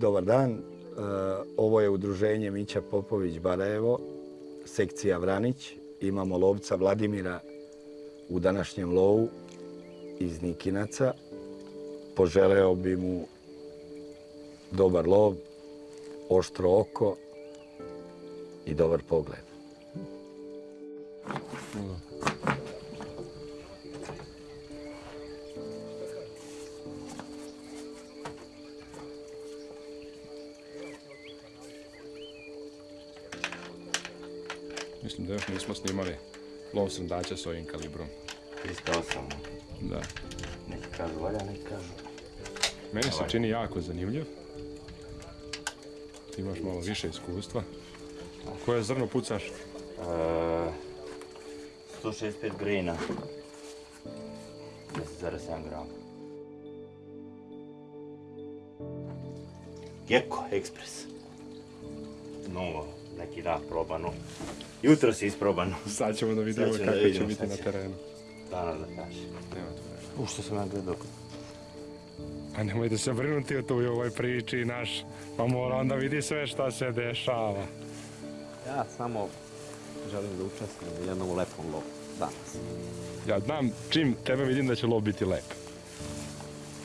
Dobar dan, e, ovo je udruženje Mića Popović Barajevo, sekcija Vranić. Imamo lovca Vladimira u današnjem lovu iz Nikinaca. Poželeo bi mu dobar lov, oštro oko i dobar pogled. Mislim da još nismo snimali lov srndaća s ovim kalibrom. 308. Da. Neki kažu valja, neki kažu. Meni se čini jako zanimljiv. Ti imaš malo više iskustva. Koje zrno pucaš? E, 165 grejna. 10,7 grama. Gecko Express. Novo, neki dan probano. Jutro si isprobano. Sad ćemo da vidimo ćemo da kako će vidimo, biti na terenu. Danas da vremena. U što sam ja gledao. A nemojte se brinuti o u ovoj priči naš, pa mora onda vidi sve šta se dešava. Ja samo želim da učestvujem u jednom lepom lovu danas. Ja znam čim tebe vidim da će lov biti lep.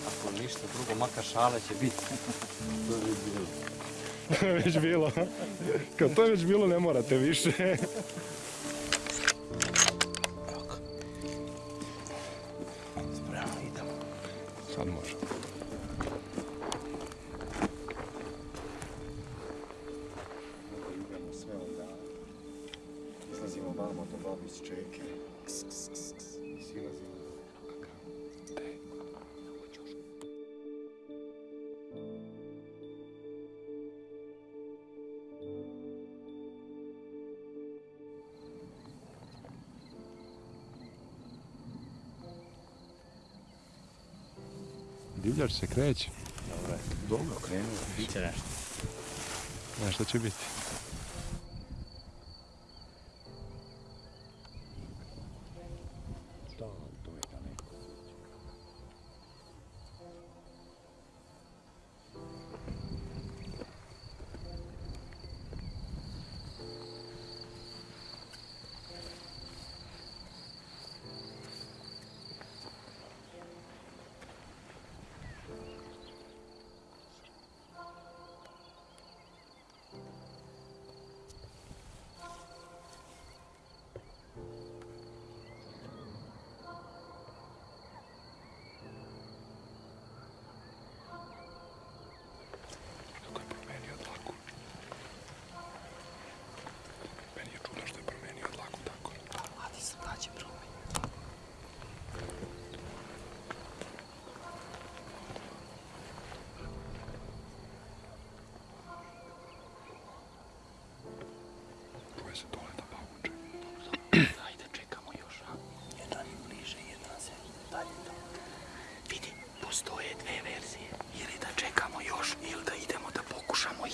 Ako ništa drugo, makar šale će biti. Već bilo. Kad to je već bilo ne morate više. Divljač se kreće. Dobro, Dobro, krenuo. biće nešto. Šta će biti?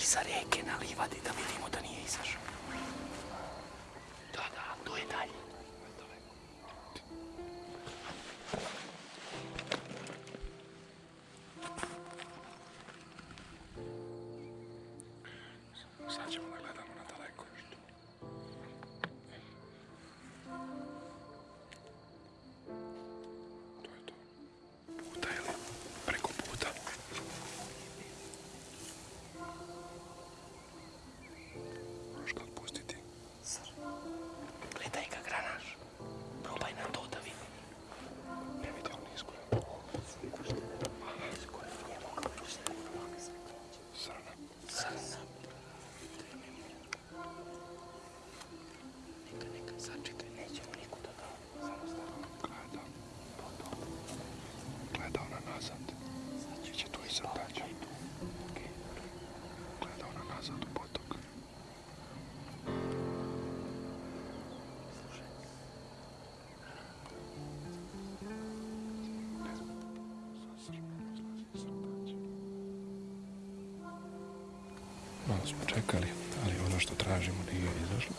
Isareke na livadi da vidimo da nije izašao. Smo čekali, ali ono što tražimo nije izašlo.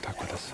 Tako da se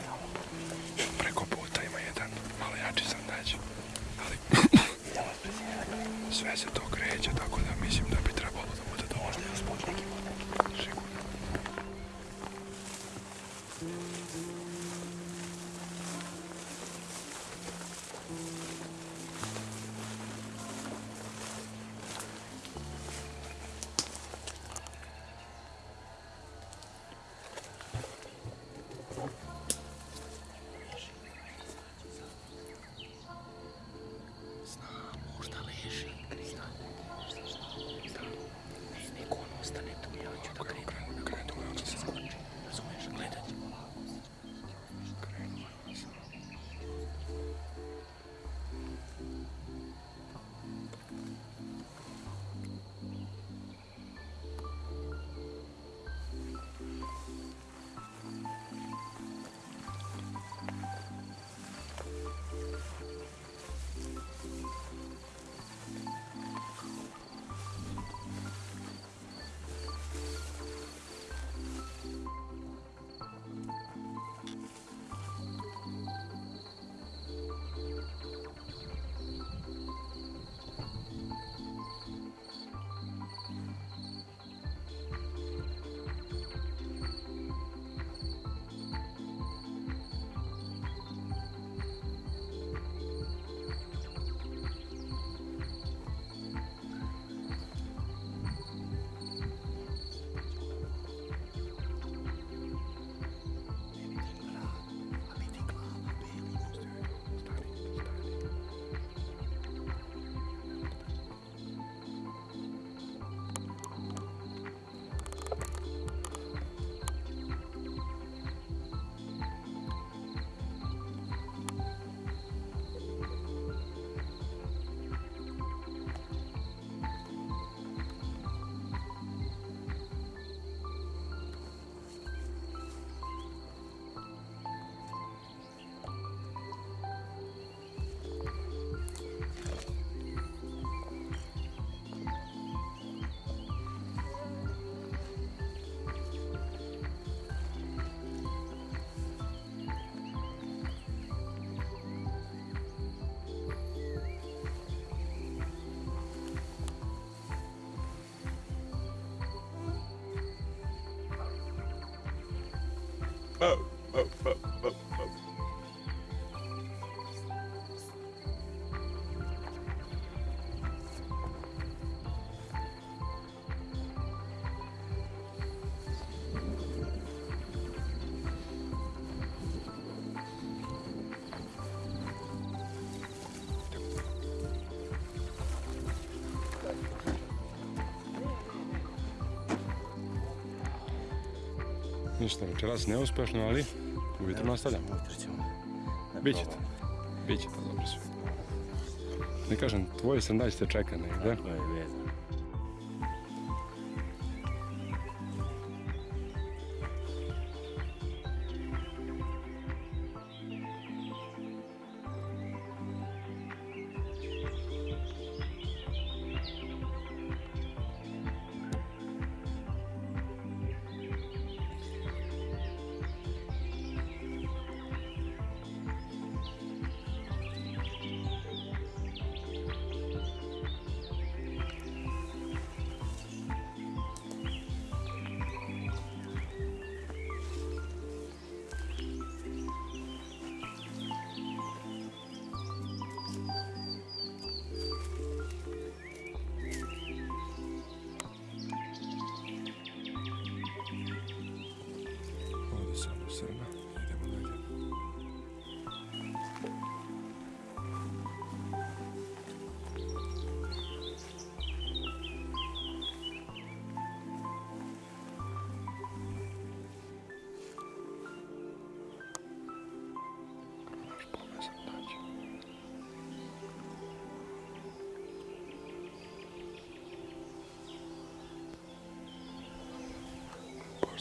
Mo, mo, mo, mo, mo. Večeras neuspešno, ali ujutro nastavljamo. Ujutro ćemo da Biće to. probamo. Biće to dobro sve. Ne kažem, tvoj sandać te čeka negde. To je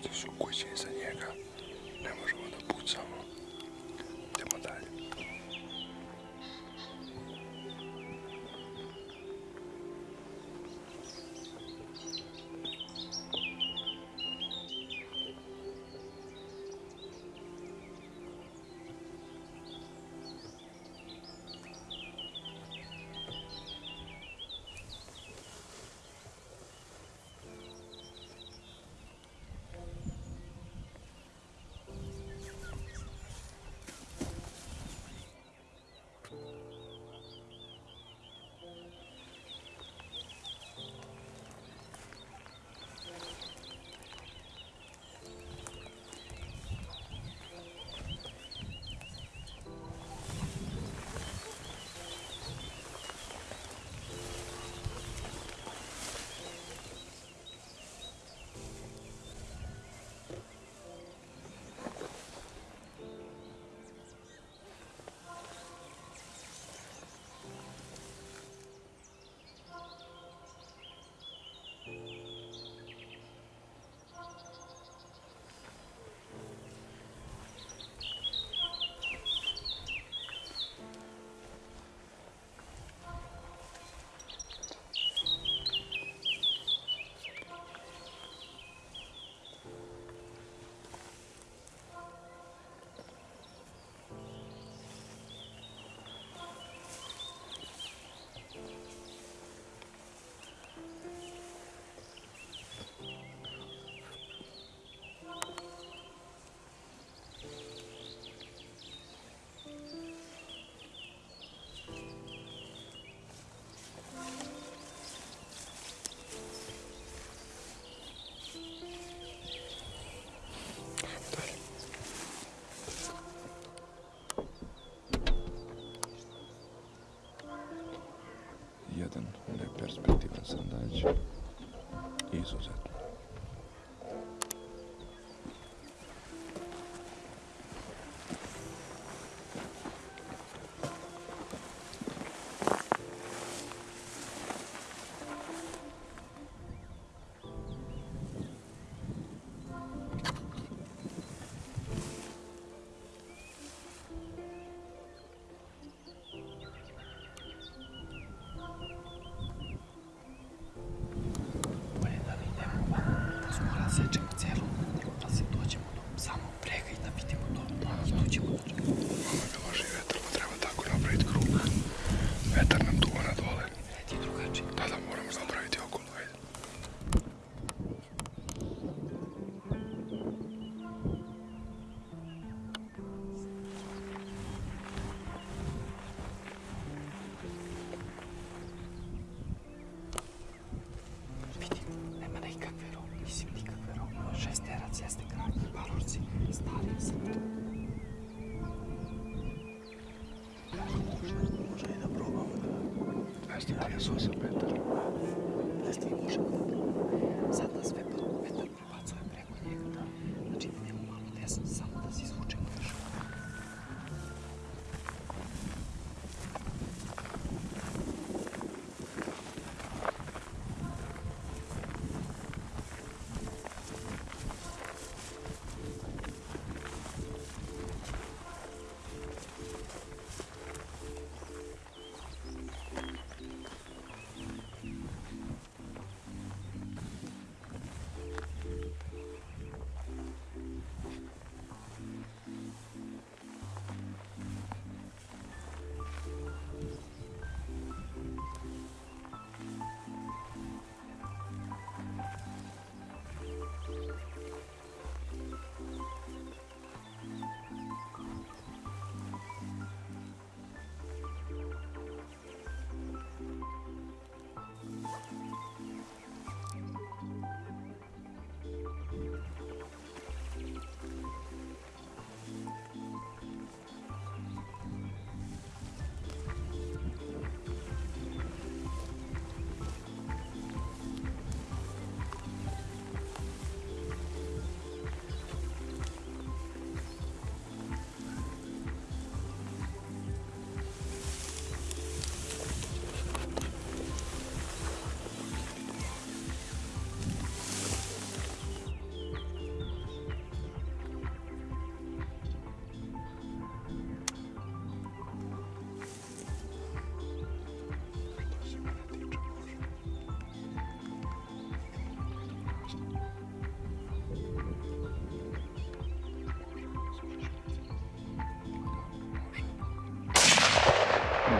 Pošto su kuće iza njega, ne možemo da pucamo. Idemo. Dalje. 在这个节目。15 30 metara. 15 može. Sad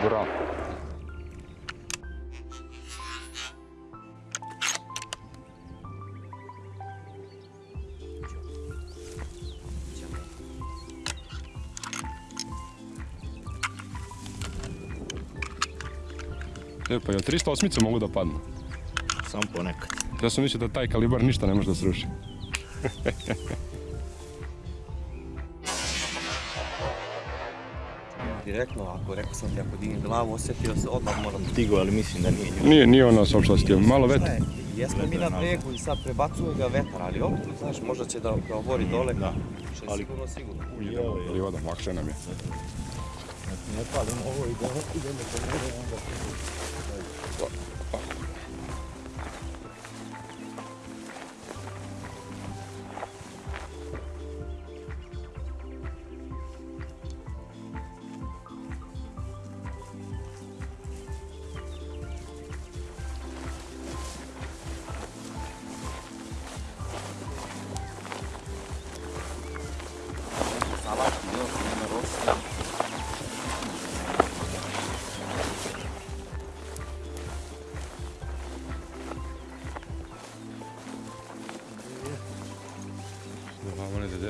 Bravo. E, pa jel 308 mogu da padnu? Samo ponekad. Ja sam mislio da taj kalibar ništa ne može da sruši. Direktno, ako rekao sam ti, ako dignem glavu, osjetio se, odmah moram Stigo, ali mislim da nije. Nije, nije ono sa opšlastio, malo vetra. Jesmo mi na bregu i sad prebacuje ga vetar, ali opet, znaš, možda će da ga obori dole. Da. Što je Ali- sigurno, sigurno. Ili voda, lakše nam je. Ne palim ovo i idemo po mene, onda...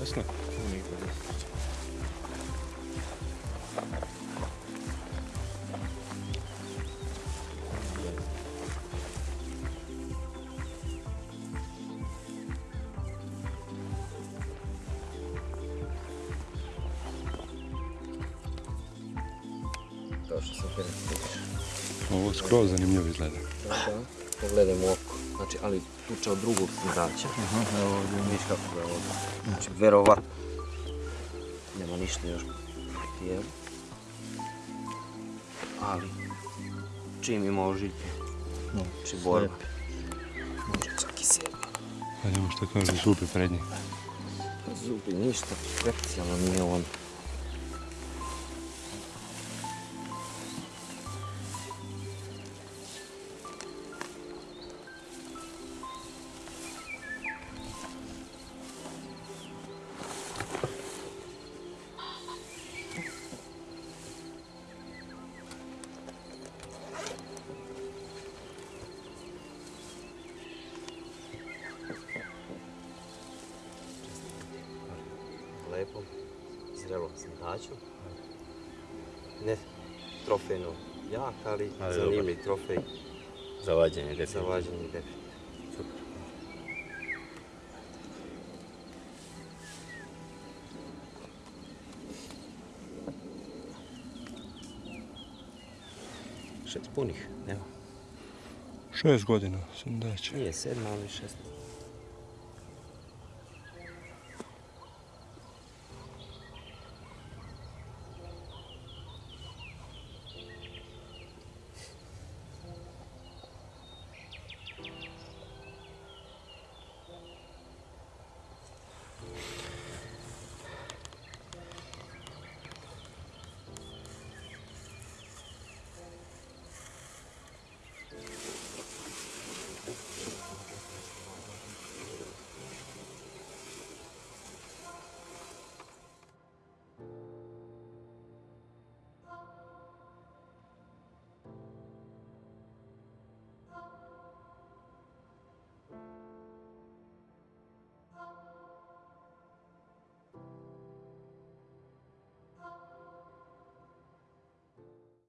Glava ne ide desno. Kao što sam te rekao. Ovo skroz zanimljivo izgleda. Da, da. Pogledajmo oko. Znači, ali tuča od drugog smraća. Evo ovdje, vidiš kako ga je ovdje. Znači, verovatno. Nema ništa još tijelu. Ali, čim ima ožiljke, znači borba. Može čak i sebi. Vidimo što kaže zupi prednji. Pa zubi ništa, specijalno nije on. Lepom, zrelom smrdaču. Ne trofejno jak, ali Ali zanimljiv trofej Za vađenje, za definitivno. vađenje definitivno. Šest punih, evo. Šest godina sam daće. Nije sedma, ali šest.